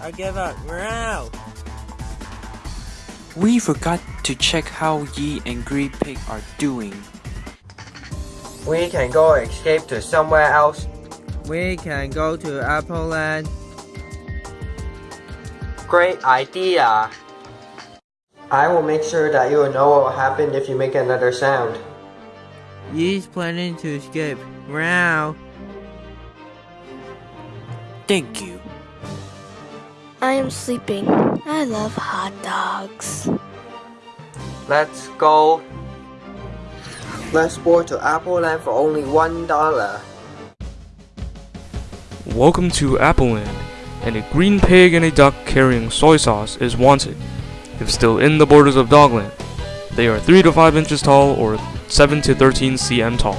I give up. Meow. We forgot to check how Yi and Green Pig are doing. We can go escape to somewhere else. We can go to Apple Land. Great idea. I will make sure that you will know what will happen if you make another sound. Yi's planning to escape. Meow. Thank you. I am sleeping. I love hot dogs. Let's go. Let's board to Apple Land for only one dollar. Welcome to Appleland, and a green pig and a duck carrying soy sauce is wanted. If still in the borders of Dogland, they are 3 to 5 inches tall or 7 to 13 cm tall.